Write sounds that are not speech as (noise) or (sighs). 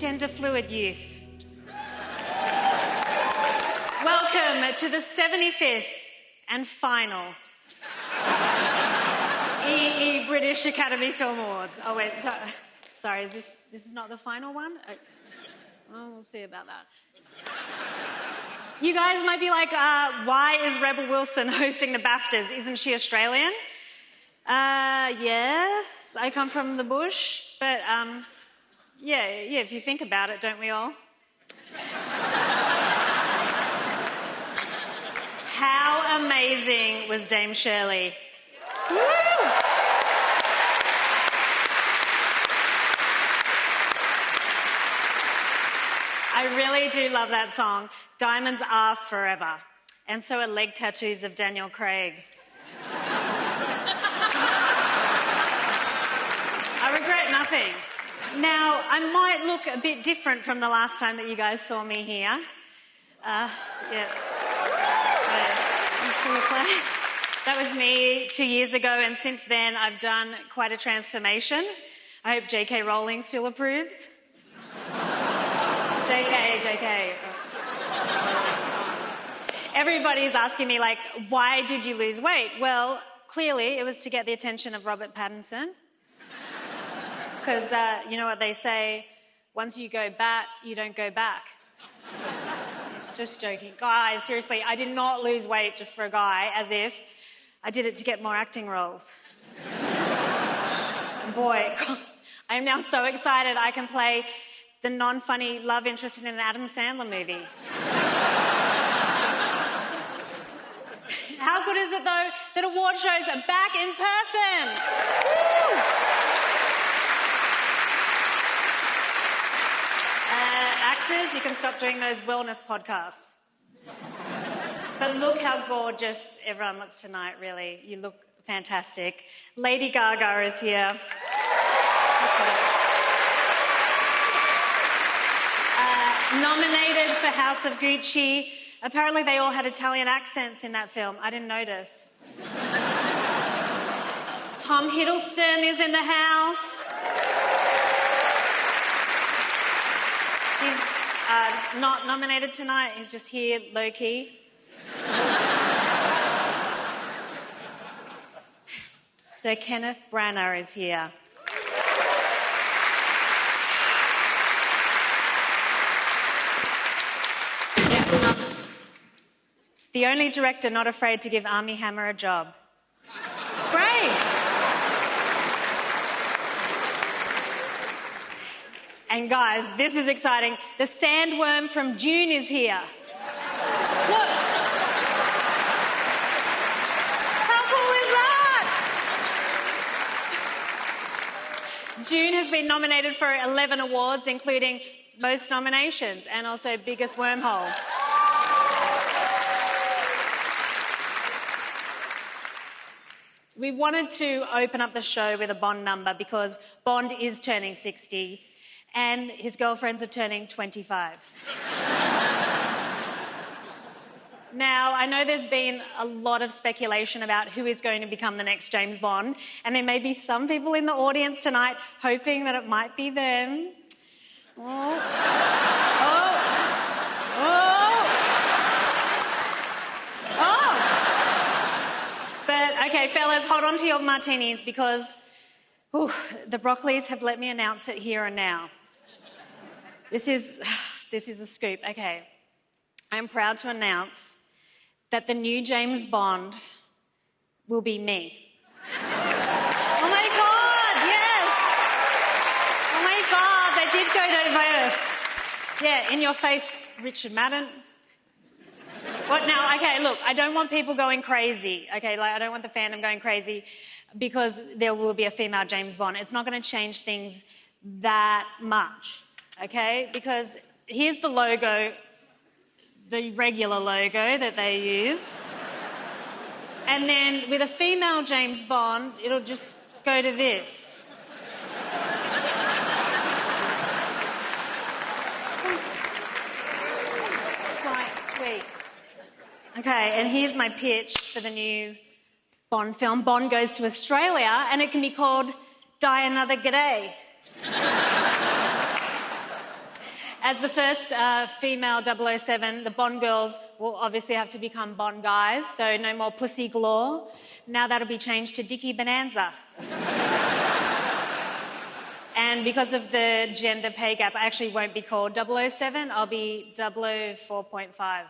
gender fluid youth. Welcome to the 75th and final EE British Academy Film Awards. Oh, wait, so, sorry, is this, this is not the final one? Uh, well, we'll see about that. You guys might be like, uh, why is Rebel Wilson (laughs) hosting the BAFTAs? Isn't she Australian? Uh, yes, I come from the bush, but um, yeah, yeah, if you think about it, don't we all? How amazing was Dame Shirley? Woo! I really do love that song. Diamonds are forever. And so are leg tattoos of Daniel Craig. Now, I might look a bit different from the last time that you guys saw me here. Uh, yeah. That was me two years ago, and since then I've done quite a transformation. I hope J.K. Rowling still approves. JK, JK. Everybody's asking me, like, why did you lose weight? Well, clearly it was to get the attention of Robert Pattinson. Because uh, you know what they say once you go bat, you don't go back. (laughs) just joking. Guys, seriously, I did not lose weight just for a guy, as if I did it to get more acting roles. (laughs) boy, (laughs) I am now so excited I can play the non funny love interest in an Adam Sandler movie. How good is it though that award shows are back in person? Uh, actors, you can stop doing those wellness podcasts. but look how gorgeous everyone looks tonight, really. You look fantastic. Lady Gaga is here. Uh, nominated for House of Gucci. Apparently, they all had Italian accents in that film. I didn't notice. Tom Hiddleston is in the house. He's uh, not nominated tonight, he's just here low key. (laughs) Sir Kenneth Branagh is here. The only director not afraid to give Armie Hammer a job. And guys, this is exciting. The sandworm from Dune is here. Look. How cool is that? Dune has been nominated for 11 awards, including most nominations and also biggest wormhole. We wanted to open up the show with a Bond number because Bond is turning 60 and his girlfriends are turning 25. Now, I know there's been a lot of speculation about who is going to become the next James Bond, and there may be some people in the audience tonight hoping that it might be them. Oh. Oh. Oh. oh. But okay, fellas, hold on to your martinis because the Broccoli's have let me announce it here and now. This is, (sighs) this is a scoop. Okay, I'm proud to announce that the new James Bond will be me. oh my God, yes! Oh my God, they did go diverse. Yeah, in your face, Richard Madden. What now? Okay, look, I don't want people going crazy. Okay, like I don't want the fandom going crazy because there will be a female James Bond. It's not going to change things that much. Okay, because here's the logo, the regular logo that they use. And then with a female James Bond, it'll just go to this. Slight tweak. Okay, and here's my pitch for the new Bond film. Bond goes to Australia, and it can be called Die Another G'day. As the first uh, female 007, the Bond girls will obviously have to become Bond guys, so no more pussy galore. Now that'll be changed to Dicky Bonanza. (laughs) and because of the gender pay gap, I actually won't be called 007, I'll be 004.5.